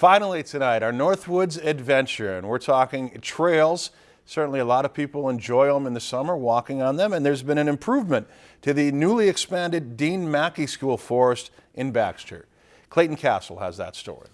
Finally tonight, our Northwoods adventure, and we're talking trails. Certainly a lot of people enjoy them in the summer, walking on them, and there's been an improvement to the newly expanded Dean Mackey School Forest in Baxter. Clayton Castle has that story.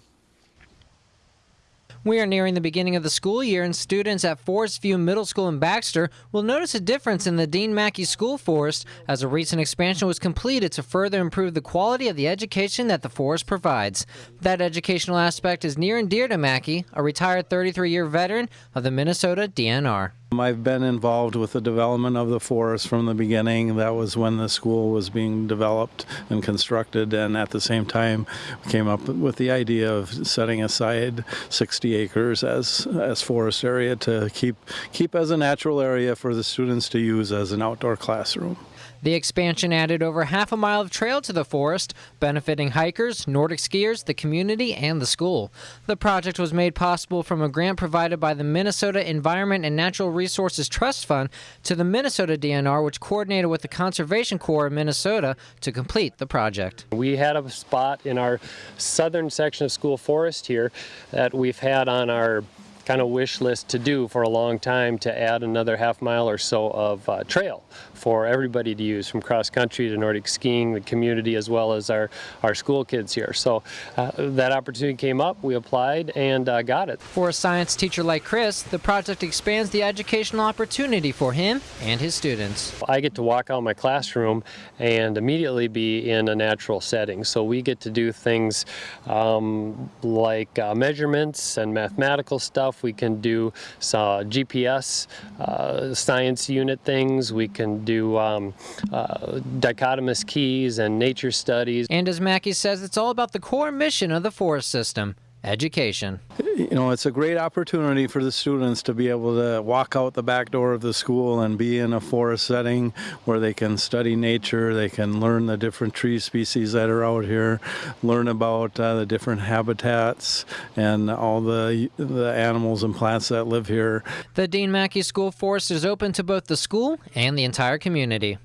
We are nearing the beginning of the school year, and students at Forest View Middle School in Baxter will notice a difference in the Dean Mackey School Forest as a recent expansion was completed to further improve the quality of the education that the forest provides. That educational aspect is near and dear to Mackey, a retired 33 year veteran of the Minnesota DNR. I've been involved with the development of the forest from the beginning. That was when the school was being developed and constructed, and at the same time, we came up with the idea of setting aside 60 acres as as forest area to keep keep as a natural area for the students to use as an outdoor classroom. The expansion added over half a mile of trail to the forest, benefiting hikers, Nordic skiers, the community, and the school. The project was made possible from a grant provided by the Minnesota Environment and Natural Resources Trust Fund to the Minnesota DNR, which coordinated with the Conservation Corps of Minnesota to complete the project. We had a spot in our southern section of school forest here that we've had on our kind of wish list to do for a long time to add another half mile or so of uh, trail for everybody to use from cross country to Nordic skiing, the community as well as our, our school kids here. So uh, that opportunity came up, we applied and uh, got it. For a science teacher like Chris, the project expands the educational opportunity for him and his students. I get to walk out my classroom and immediately be in a natural setting. So we get to do things um, like uh, measurements and mathematical stuff we can do uh, GPS uh, science unit things. We can do um, uh, dichotomous keys and nature studies. And as Mackey says, it's all about the core mission of the forest system education. You know, it's a great opportunity for the students to be able to walk out the back door of the school and be in a forest setting where they can study nature, they can learn the different tree species that are out here, learn about uh, the different habitats and all the, the animals and plants that live here. The Dean Mackey School Forest is open to both the school and the entire community.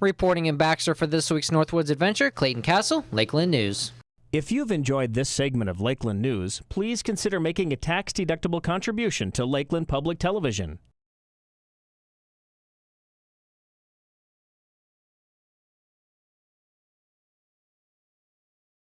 Reporting in Baxter for this week's Northwoods Adventure, Clayton Castle, Lakeland News. If you've enjoyed this segment of Lakeland News, please consider making a tax-deductible contribution to Lakeland Public Television.